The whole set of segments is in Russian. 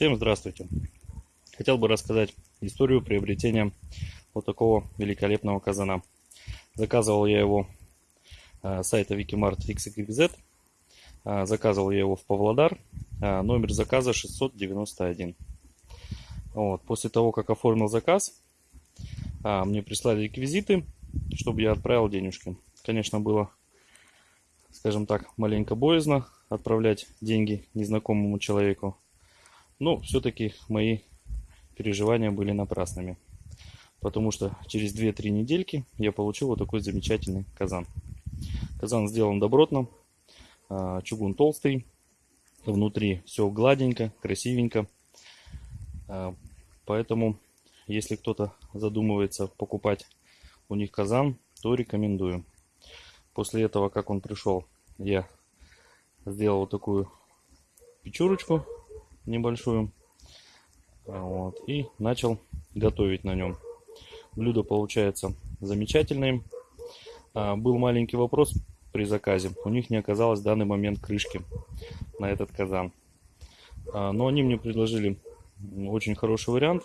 Всем здравствуйте! Хотел бы рассказать историю приобретения вот такого великолепного казана. Заказывал я его с сайта Wikimart XYZ. Заказывал я его в Павлодар. Номер заказа 691. Вот. После того, как оформил заказ, мне прислали реквизиты, чтобы я отправил денежки. Конечно, было, скажем так, маленько боязно отправлять деньги незнакомому человеку. Но все-таки мои переживания были напрасными. Потому что через 2-3 недельки я получил вот такой замечательный казан. Казан сделан добротно. А, чугун толстый. Внутри все гладенько, красивенько. А, поэтому, если кто-то задумывается покупать у них казан, то рекомендую. После этого, как он пришел, я сделал вот такую печурочку небольшую. Вот, и начал готовить на нем. Блюдо получается замечательное. А, был маленький вопрос при заказе. У них не оказалось в данный момент крышки на этот казан. А, но они мне предложили очень хороший вариант.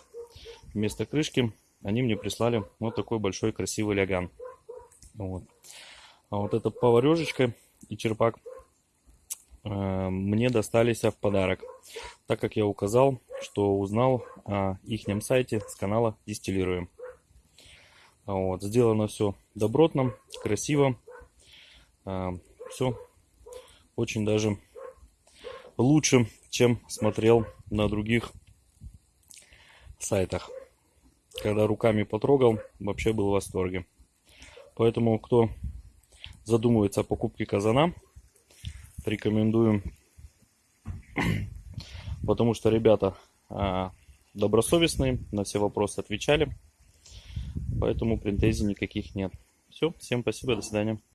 Вместо крышки они мне прислали вот такой большой красивый ляган. Вот. А вот эта поварешечка и черпак мне достались в подарок, так как я указал, что узнал о их сайте с канала Дистиллируем. Вот, сделано все добротно, красиво. Э, все очень даже лучше, чем смотрел на других сайтах. Когда руками потрогал, вообще был в восторге. Поэтому, кто задумывается о покупке казана, рекомендуем, потому что ребята а, добросовестные, на все вопросы отвечали, поэтому претензий никаких нет. Все, всем спасибо, до свидания.